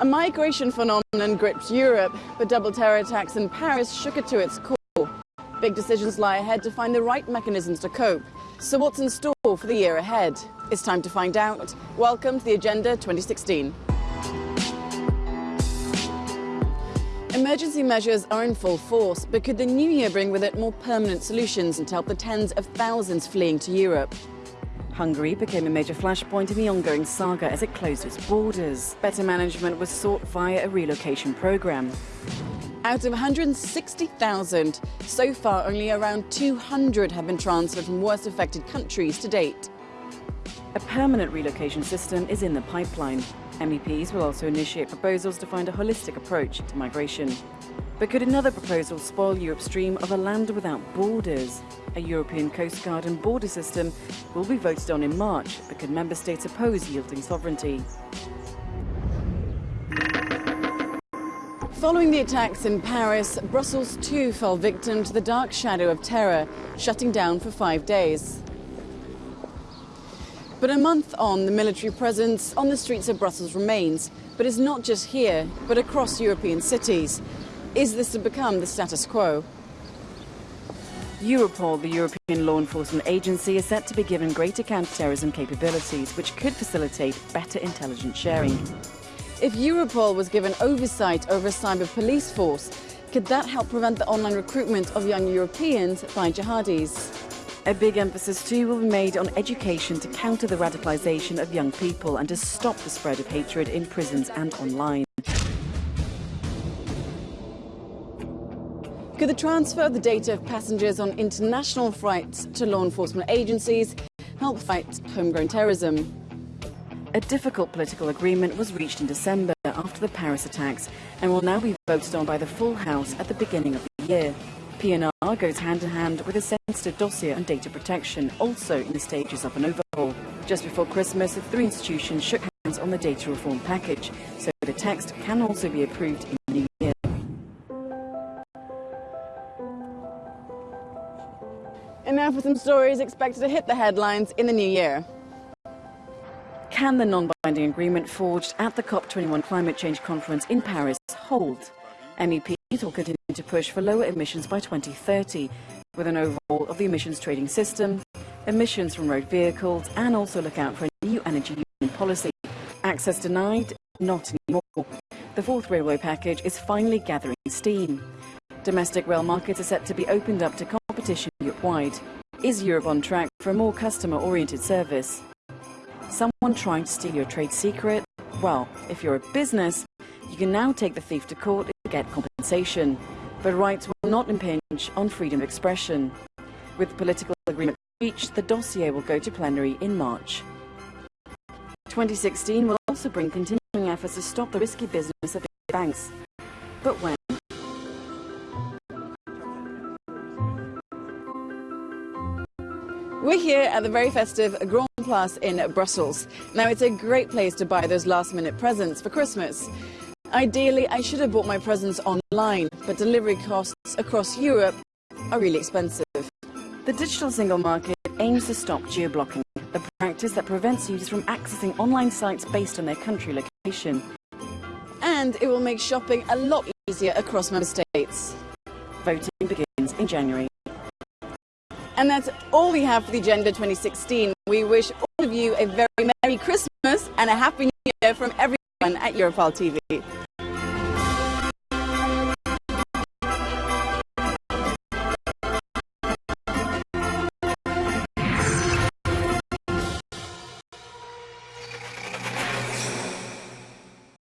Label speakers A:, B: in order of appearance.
A: A migration phenomenon gripped Europe, but double terror attacks in Paris shook it to its core. Big decisions lie ahead to find the right mechanisms to cope. So what's in store for the year ahead? It's time to find out. Welcome to the Agenda 2016. Emergency measures are in full force, but could the new year bring with it more permanent solutions and help the tens of thousands fleeing to Europe? Hungary became a major flashpoint in the ongoing saga as it closed its borders. Better management was sought via a relocation program. Out of 160,000, so far only around 200 have been transferred from worst affected countries to date. A permanent relocation system is in the pipeline. MEPs will also initiate proposals to find a holistic approach to migration. But could another proposal spoil Europe's dream of a land without borders? A European Coast Guard and border system will be voted on in March, but could member states oppose yielding sovereignty? Following the attacks in Paris, Brussels too fell victim to the dark shadow of terror, shutting down for five days. But a month on, the military presence on the streets of Brussels remains. But it's not just here, but across European cities. Is this to become the status quo? Europol, the European law enforcement agency, is set to be given greater counter-terrorism capabilities, which could facilitate better intelligence sharing. If Europol was given oversight over a cyber police force, could that help prevent the online recruitment of young Europeans by jihadis? A big emphasis too will be made on education to counter the radicalisation of young people and to stop the spread of hatred in prisons and online. Could the transfer of the data of passengers on international flights to law enforcement agencies help fight homegrown terrorism? A difficult political agreement was reached in December after the Paris attacks and will now be voted on by the full House at the beginning of the year. PNR goes hand in hand with a sensitive dossier on data protection, also in the stages of an overhaul. Just before Christmas, the three institutions shook hands on the data reform package, so the text can also be approved in the new year. And now for some stories expected to hit the headlines in the new year. Can the non-binding agreement forged at the COP21 climate change conference in Paris hold? MEP will continue to push for lower emissions by 2030, with an overhaul of the emissions trading system, emissions from road vehicles, and also look out for a new energy union policy. Access denied? Not anymore. The fourth railway package is finally gathering steam. Domestic rail markets are set to be opened up to competition Europe-wide. Is Europe on track for a more customer-oriented service? Someone trying to steal your trade secret? Well, if you're a business, you can now take the thief to court to get compensation. But rights will not impinge on freedom of expression. With political agreement reached, the dossier will go to plenary in March. 2016 will also bring continuing efforts to stop the risky business of banks. But when? We're here at the very festive Grand Place in Brussels. Now, it's a great place to buy those last-minute presents for Christmas. Ideally, I should have bought my presents online, but delivery costs across Europe are really expensive. The digital single market aims to stop geo-blocking, a practice that prevents users from accessing online sites based on their country location. And it will make shopping a lot easier across member states. Voting begins in January. And that's all we have for the Agenda 2016. We wish all of you a very Merry Christmas and a Happy New Year from everyone at Europarl TV.